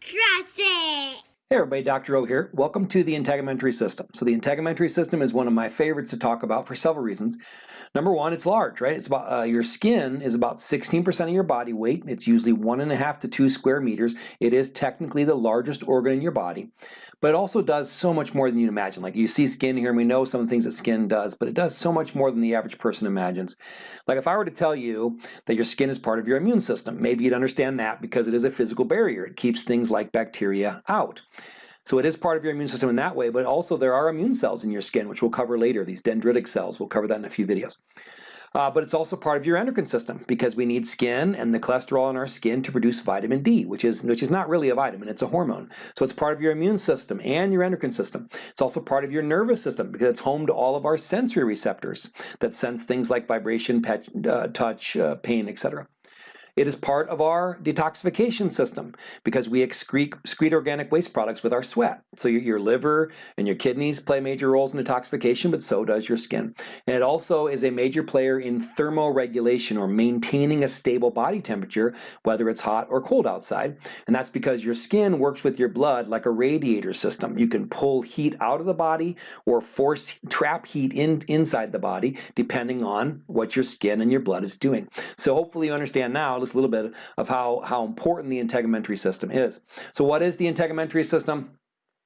Trust it! Hey everybody, Dr. O here. Welcome to the integumentary system. So the integumentary system is one of my favorites to talk about for several reasons. Number one, it's large, right? It's about uh, your skin is about 16% of your body weight. It's usually one and a half to two square meters. It is technically the largest organ in your body, but it also does so much more than you imagine. Like you see skin here, and we know some of the things that skin does, but it does so much more than the average person imagines. Like if I were to tell you that your skin is part of your immune system, maybe you'd understand that because it is a physical barrier. It keeps things like bacteria out. So it is part of your immune system in that way, but also there are immune cells in your skin, which we'll cover later, these dendritic cells. We'll cover that in a few videos. Uh, but it's also part of your endocrine system because we need skin and the cholesterol in our skin to produce vitamin D, which is, which is not really a vitamin, it's a hormone. So it's part of your immune system and your endocrine system. It's also part of your nervous system because it's home to all of our sensory receptors that sense things like vibration, uh, touch, uh, pain, etc. It is part of our detoxification system because we excrete, excrete organic waste products with our sweat. So your, liver and your kidneys play major roles in detoxification, but so does your skin. And it also is a major player in thermoregulation or maintaining a stable body temperature, whether it's hot or cold outside. And that's because your skin works with your blood like a radiator system. You can pull heat out of the body or force trap heat in, inside the body depending on what your skin and your blood is doing. So hopefully you understand now just a little bit of how, how important the integumentary system is. So what is the integumentary system?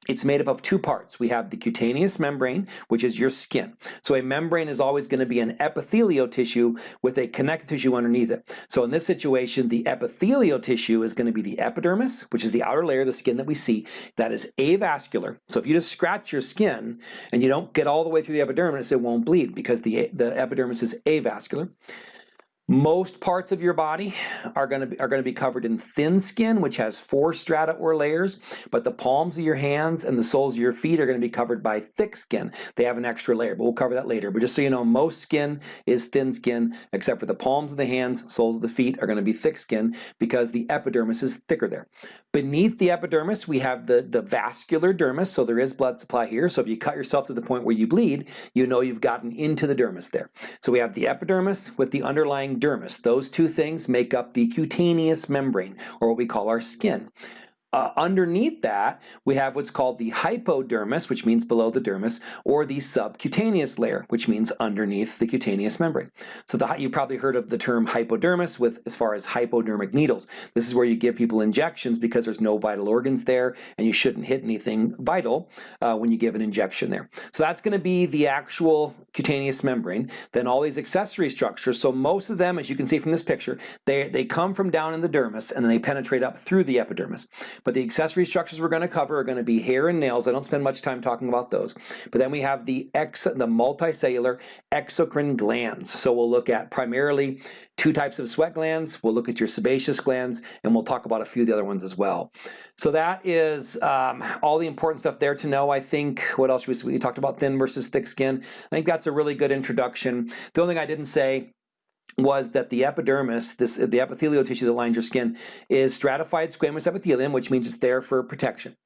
It's made up of two parts. We have the cutaneous membrane, which is your skin. So a membrane is always going to be an epithelial tissue with a connective tissue underneath it. So in this situation, the epithelial tissue is going to be the epidermis, which is the outer layer of the skin that we see. That is avascular. So if you just scratch your skin and you don't get all the way through the epidermis, it won't bleed because the, the epidermis is avascular. Most parts of your body are going to be, are going to be covered in thin skin, which has four strata or layers, but the palms of your hands and the soles of your feet are going to be covered by thick skin. They have an extra layer, but we'll cover that later. But just so you know, most skin is thin skin, except for the palms of the hands, soles of the feet are going to be thick skin because the epidermis is thicker there. Beneath the epidermis, we have the, the vascular dermis, so there is blood supply here. So if you cut yourself to the point where you bleed, you know you've gotten into the dermis there. So we have the epidermis with the underlying dermis. Those two things make up the cutaneous membrane, or what we call our skin. Uh, underneath that, we have what's called the hypodermis, which means below the dermis, or the subcutaneous layer, which means underneath the cutaneous membrane. So the, you probably heard of the term hypodermis with as far as hypodermic needles. This is where you give people injections because there's no vital organs there and you shouldn't hit anything vital uh, when you give an injection there. So that's going to be the actual cutaneous membrane. Then all these accessory structures, so most of them, as you can see from this picture, they, they come from down in the dermis and then they penetrate up through the epidermis. But the accessory structures we're going to cover are going to be hair and nails. I don't spend much time talking about those. But then we have the, ex the multicellular exocrine glands. So we'll look at primarily two types of sweat glands. We'll look at your sebaceous glands, and we'll talk about a few of the other ones as well. So that is um, all the important stuff there to know. I think, what else we, we talked about thin versus thick skin. I think that's a really good introduction. The only thing I didn't say was that the epidermis, this the epithelial tissue that lines your skin, is stratified squamous epithelium, which means it's there for protection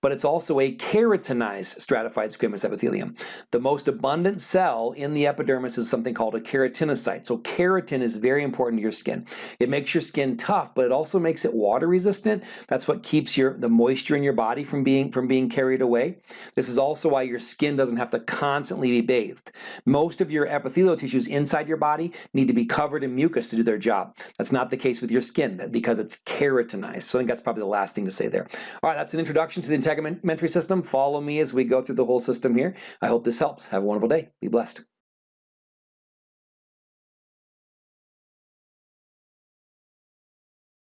but it's also a keratinized stratified squamous epithelium. The most abundant cell in the epidermis is something called a keratinocyte. So keratin is very important to your skin. It makes your skin tough, but it also makes it water resistant. That's what keeps your the moisture in your body from being from being carried away. This is also why your skin doesn't have to constantly be bathed. Most of your epithelial tissues inside your body need to be covered in mucus to do their job. That's not the case with your skin because it's keratinized. So I think that's probably the last thing to say there. All right, that's an introduction to the integumentary system. Follow me as we go through the whole system here. I hope this helps. Have a wonderful day. Be blessed.